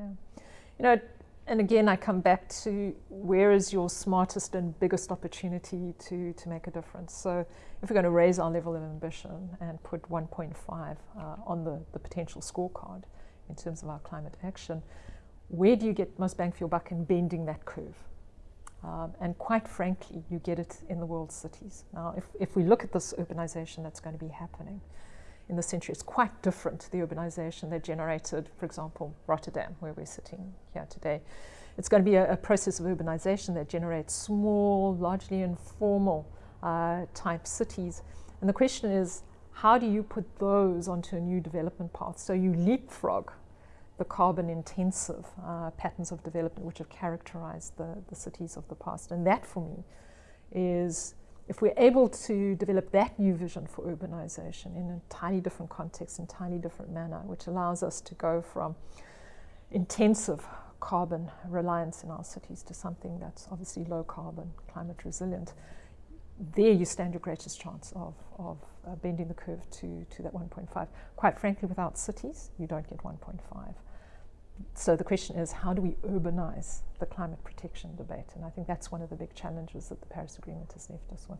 Yeah. You know, and again, I come back to where is your smartest and biggest opportunity to, to make a difference. So if we're going to raise our level of ambition and put 1.5 uh, on the, the potential scorecard in terms of our climate action, where do you get most bang for your buck in bending that curve? Um, and quite frankly, you get it in the world's cities. Now, if, if we look at this urbanization that's going to be happening in the century, it's quite different to the urbanization that generated, for example, Rotterdam, where we're sitting here today. It's going to be a, a process of urbanization that generates small, largely informal uh, type cities. And the question is, how do you put those onto a new development path? So you leapfrog the carbon intensive uh, patterns of development which have characterized the, the cities of the past. And that for me is if we're able to develop that new vision for urbanization in a entirely different context, entirely different manner, which allows us to go from intensive carbon reliance in our cities to something that's obviously low carbon, climate resilient, there you stand your greatest chance of, of uh, bending the curve to, to that 1.5. Quite frankly, without cities, you don't get 1.5 so the question is, how do we urbanize the climate protection debate? And I think that's one of the big challenges that the Paris Agreement has left us with.